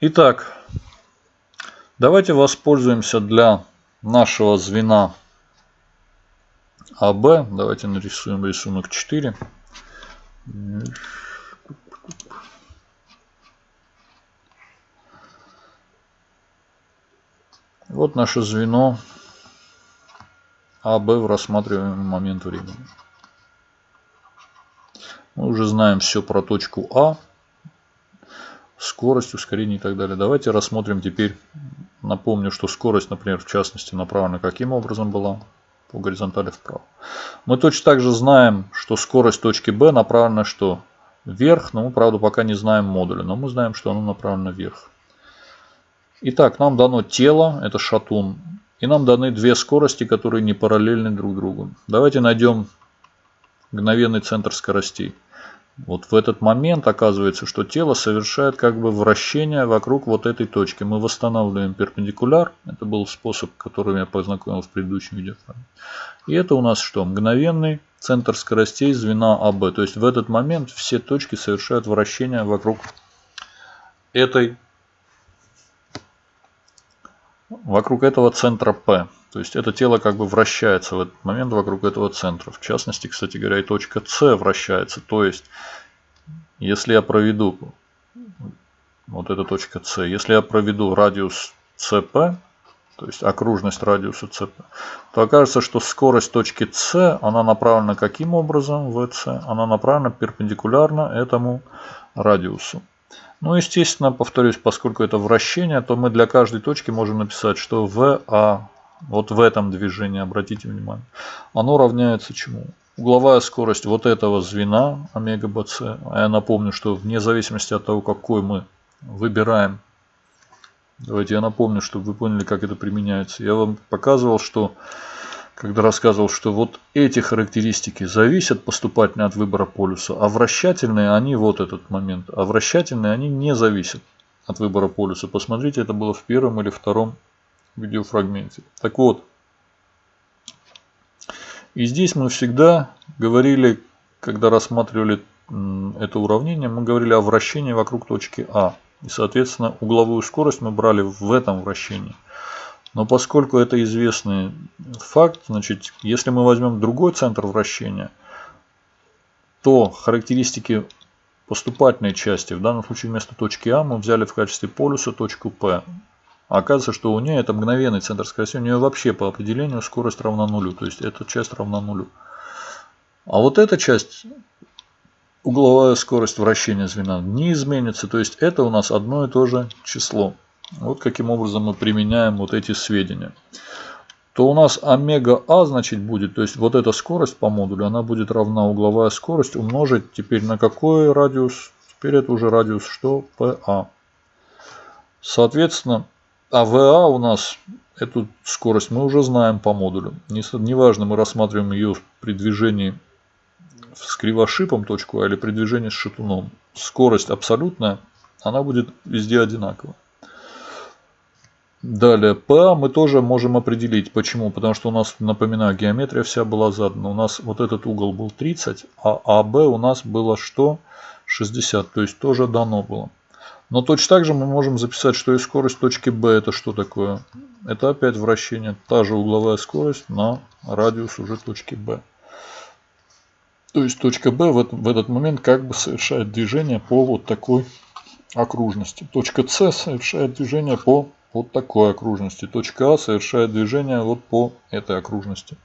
Итак, давайте воспользуемся для нашего звена АБ. Давайте нарисуем рисунок 4. Вот наше звено АБ в рассматриваемый момент времени. Мы уже знаем все про точку А, скорость, ускорение и так далее. Давайте рассмотрим теперь, напомню, что скорость, например, в частности, направлена каким образом была? По горизонтали вправо. Мы точно так же знаем, что скорость точки B направлена что? Вверх, но мы, правда, пока не знаем модуля, но мы знаем, что оно направлено вверх. Итак, нам дано тело, это шатун, и нам даны две скорости, которые не параллельны друг другу. Давайте найдем мгновенный центр скоростей. Вот в этот момент оказывается, что тело совершает как бы вращение вокруг вот этой точки. Мы восстанавливаем перпендикуляр. Это был способ, которым я познакомил в предыдущем видео. И это у нас что? Мгновенный центр скоростей звена АБ. То есть в этот момент все точки совершают вращение вокруг этой вокруг этого центра P. То есть это тело как бы вращается в этот момент вокруг этого центра. В частности, кстати говоря, и точка С вращается. То есть, если я проведу, вот эта точка С, если я проведу радиус CP, то есть окружность радиуса CP, то окажется, что скорость точки С, она направлена каким образом, VC? Она направлена перпендикулярно этому радиусу. Ну, естественно, повторюсь, поскольку это вращение, то мы для каждой точки можем написать, что VA, вот в этом движении, обратите внимание, оно равняется чему? Угловая скорость вот этого звена, омега БЦ, а я напомню, что вне зависимости от того, какой мы выбираем, давайте я напомню, чтобы вы поняли, как это применяется. Я вам показывал, что когда рассказывал, что вот эти характеристики зависят поступательно от выбора полюса, а вращательные они, вот этот момент, а вращательные они не зависят от выбора полюса. Посмотрите, это было в первом или втором видеофрагменте. Так вот, и здесь мы всегда говорили, когда рассматривали это уравнение, мы говорили о вращении вокруг точки А. И, соответственно, угловую скорость мы брали в этом вращении. Но поскольку это известный факт, значит, если мы возьмем другой центр вращения, то характеристики поступательной части, в данном случае вместо точки А мы взяли в качестве полюса точку P. А оказывается, что у нее это мгновенный центр скорости, у нее вообще по определению скорость равна нулю, то есть эта часть равна нулю. А вот эта часть, угловая скорость вращения звена, не изменится, то есть это у нас одно и то же число. Вот каким образом мы применяем вот эти сведения. То у нас омега А значит будет, то есть вот эта скорость по модулю, она будет равна угловая скорость умножить теперь на какой радиус? Теперь это уже радиус что? ПА. Соответственно, АВА у нас, эту скорость мы уже знаем по модулю. Неважно, мы рассматриваем ее при движении с кривошипом точку А или при движении с шатуном. Скорость абсолютная, она будет везде одинаковая. Далее, P мы тоже можем определить. Почему? Потому что у нас, напоминаю, геометрия вся была задана. У нас вот этот угол был 30, а АБ у нас было что? 60, то есть тоже дано было. Но точно так же мы можем записать, что и скорость точки B это что такое? Это опять вращение, та же угловая скорость на радиус уже точки B. То есть точка B в, в этот момент как бы совершает движение по вот такой окружности. Точка С совершает движение по вот такой окружности. Точка А совершает движение вот по этой окружности.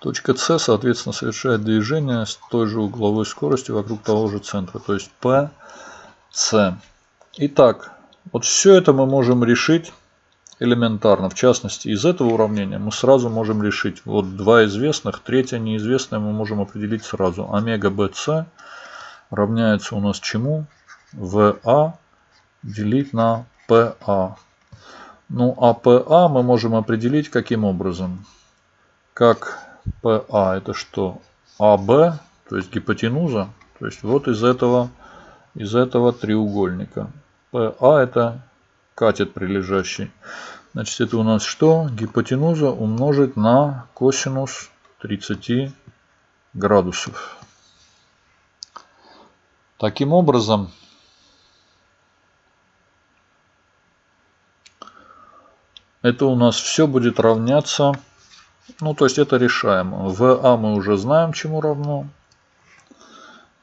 Точка С, соответственно, совершает движение с той же угловой скоростью вокруг того же центра. То есть P, С. Итак, вот все это мы можем решить элементарно. В частности, из этого уравнения мы сразу можем решить вот два известных, третье неизвестное мы можем определить сразу. Омега БС равняется у нас чему? ВА делить на PA. Ну, а PA мы можем определить каким образом? Как PA это что? AB, то есть гипотенуза. То есть вот из этого, из этого треугольника. PA а это катет прилежащий. Значит, это у нас что? Гипотенуза умножить на косинус 30 градусов. Таким образом, это у нас все будет равняться, ну то есть это решаем. В А мы уже знаем, чему равно.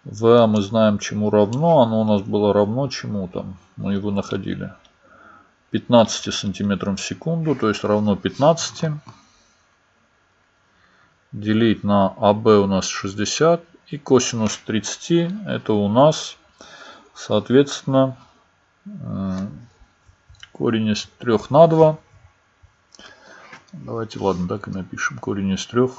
ВА мы знаем, чему равно. Оно у нас было равно чему там. Мы его находили. 15 сантиметрам в секунду, то есть равно 15. Делить на АБ у нас 60. И косинус 30 это у нас, соответственно, корень из 3 на 2. Давайте, ладно, так и напишем. Корень из 3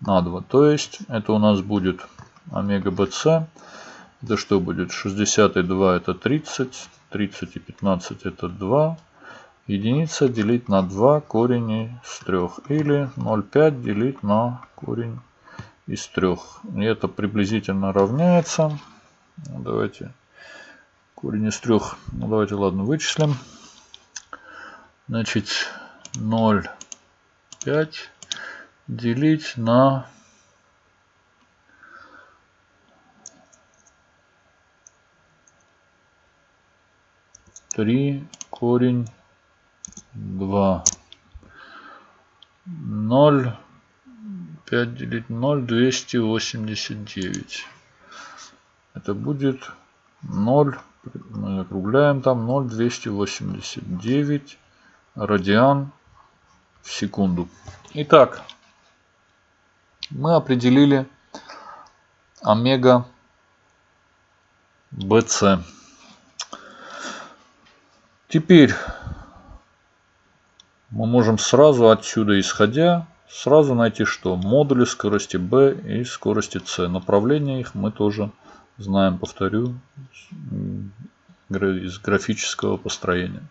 на 2. То есть это у нас будет омега bc. Это что будет? 60 и 2 это 30. 30 и 15 это 2. Единица делить на 2 корень из 3. Или 0,5 делить на корень из 3. И это приблизительно равняется. Ну, давайте корень из 3. Ну, давайте, ладно, вычислим. Значит, 0,5 делить на три корень два. Ноль пять делить ноль двести восемьдесят девять. Это будет ноль мы округляем там ноль двести восемьдесят девять радиан в секунду. Итак мы определили омега BC. Теперь мы можем сразу отсюда исходя сразу найти что? Модули скорости B и скорости C. Направление их мы тоже знаем, повторю, из графического построения.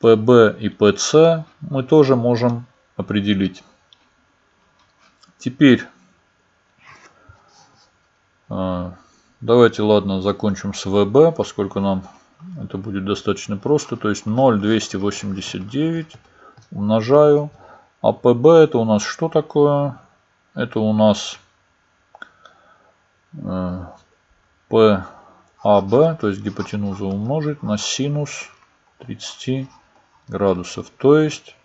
PB и PC мы тоже можем определить. Теперь а, давайте, ладно, закончим с ВБ, поскольку нам это будет достаточно просто. То есть 0,289 умножаю. А ПБ это у нас что такое? Это у нас э, ПАБ, то есть гипотенуза умножить на синус 30 градусов. То есть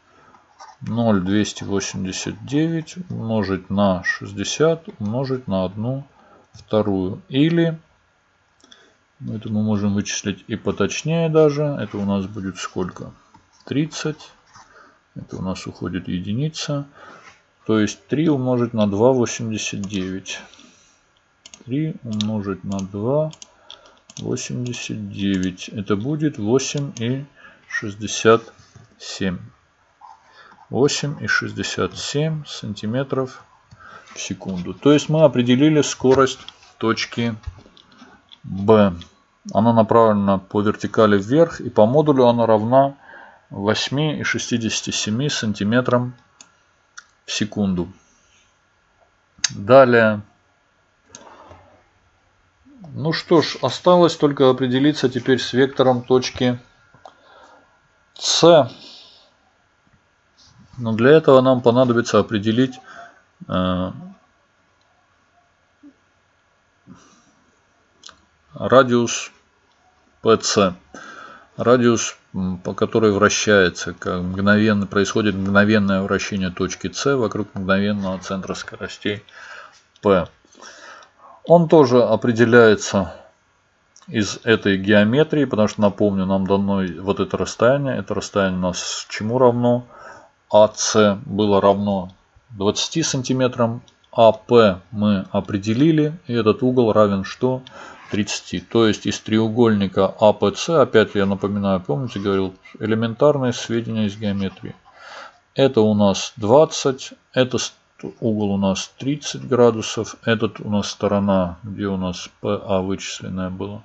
0,289 умножить на 60 умножить на 1 вторую. Или, ну, это мы можем вычислить и поточнее даже. Это у нас будет сколько? 30. Это у нас уходит единица. То есть 3 умножить на 2,89. 3 умножить на 2,89. Это будет 8,67. 8,67 сантиметров в секунду. То есть мы определили скорость точки B. Она направлена по вертикали вверх и по модулю она равна 8,67 сантиметрам в секунду. Далее. Ну что ж, осталось только определиться теперь с вектором точки С. Но для этого нам понадобится определить э, радиус PC. Радиус, по которой вращается, как мгновенно, происходит мгновенное вращение точки С вокруг мгновенного центра скоростей P. Он тоже определяется из этой геометрии, потому что, напомню, нам дано вот это расстояние. Это расстояние у нас чему равно? АС было равно 20 сантиметрам. АП мы определили. И этот угол равен что? 30. То есть из треугольника АПС, опять я напоминаю, помните, говорил, элементарные сведения из геометрии. Это у нас 20, это угол у нас 30 градусов, этот у нас сторона, где у нас ПА вычисленная была.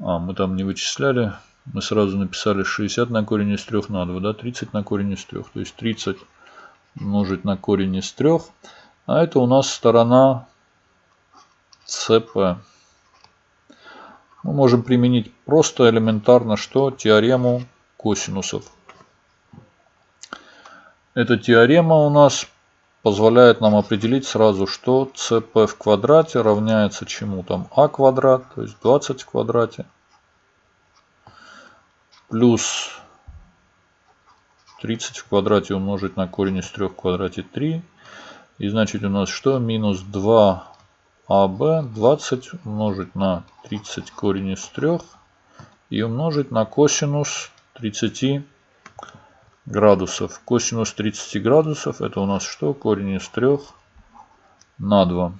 А, мы там не вычисляли, мы сразу написали 60 на корень из 3 на 2, да, 30 на корень из 3. То есть 30 умножить на корень из 3. А это у нас сторона СП. Мы можем применить просто элементарно, что теорему косинусов. Эта теорема у нас позволяет нам определить сразу, что cp в квадрате равняется чему там а квадрат, то есть 20 в квадрате плюс 30 в квадрате умножить на корень из 3 в квадрате 3. И значит у нас что? Минус 2АБ 20 умножить на 30 корень из 3 и умножить на косинус 30 градусов. Косинус 30 градусов это у нас что? Корень из 3 на 2.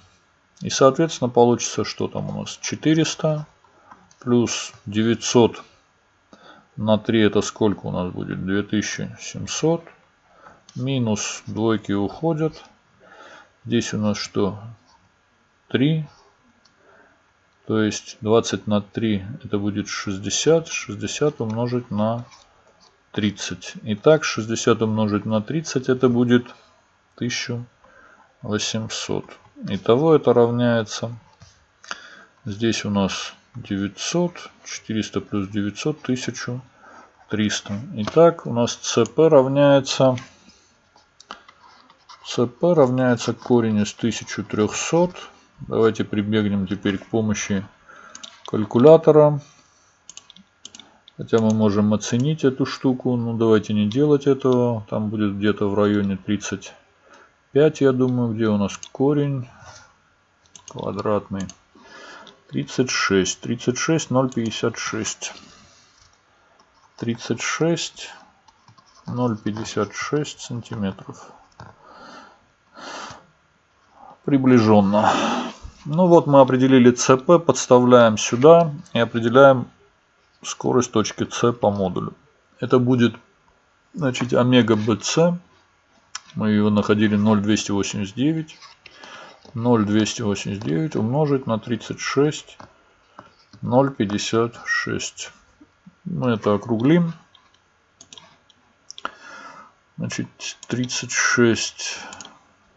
И соответственно получится что там у нас? 400 плюс 900 на 3 это сколько у нас будет? 2700. Минус двойки уходят. Здесь у нас что? 3. То есть 20 на 3 это будет 60. 60 умножить на 30. Итак, 60 умножить на 30 это будет 1800. Итого это равняется. Здесь у нас 900, 400 плюс 900, 1300. Итак, у нас ЦП равняется... ЦП равняется корень из 1300. Давайте прибегнем теперь к помощи калькулятора. Хотя мы можем оценить эту штуку. Но давайте не делать этого. Там будет где-то в районе 35, я думаю. Где у нас корень квадратный? 36. 36, 0,56. 36, 0,56 сантиметров. Приближенно. Ну вот мы определили ЦП, подставляем сюда и определяем скорость точки С по модулю. Это будет значит омега БЦ. Мы ее находили 0,289. 0,289 умножить на 36, 0,56. Мы это округлим. Значит, 36,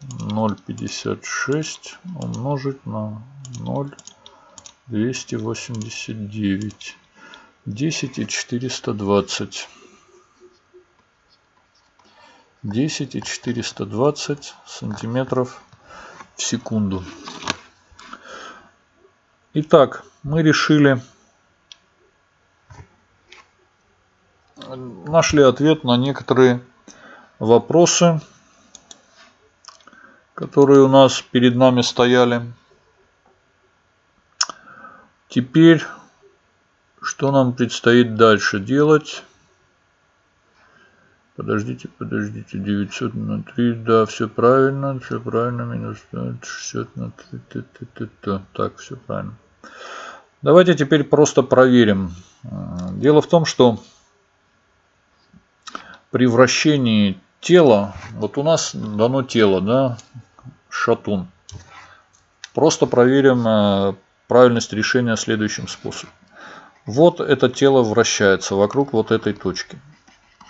0,56 умножить на 0,289. 10 и 420. 10 и 420 сантиметров в секунду. Итак, мы решили, нашли ответ на некоторые вопросы, которые у нас перед нами стояли. Теперь, что нам предстоит дальше делать? Подождите, подождите, 900 на 3, да, все правильно, все правильно, минус 60 на 3, т, т, т, т. так, все правильно. Давайте теперь просто проверим. Дело в том, что при вращении тела, вот у нас дано тело, да, шатун. Просто проверим э, правильность решения следующим способом. Вот это тело вращается вокруг вот этой точки.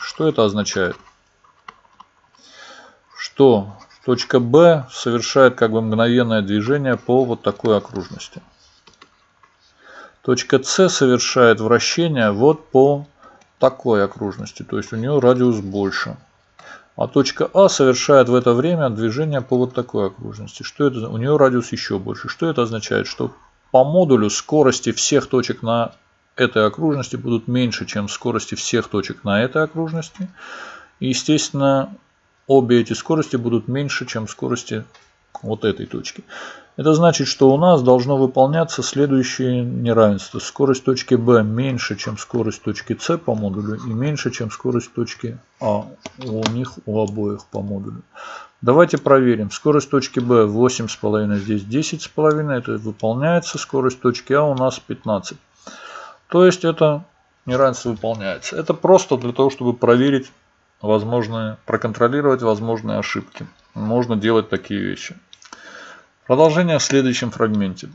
Что это означает? Что точка B совершает как бы мгновенное движение по вот такой окружности. Точка С совершает вращение вот по такой окружности, то есть у нее радиус больше. А точка А совершает в это время движение по вот такой окружности. Что это? У нее радиус еще больше. Что это означает? Что по модулю скорости всех точек на этой окружности будут меньше, чем скорости всех точек на этой окружности. И, естественно, обе эти скорости будут меньше, чем скорости вот этой точки. Это значит, что у нас должно выполняться следующее неравенство. Скорость точки B меньше, чем скорость точки C по модулю и меньше, чем скорость точки А у них у обоих по модулю. Давайте проверим. Скорость точки B 8,5, здесь 10,5. Это выполняется. Скорость точки А у нас 15. То есть это неравенство выполняется. Это просто для того, чтобы проверить возможные, проконтролировать возможные ошибки. Можно делать такие вещи. Продолжение в следующем фрагменте.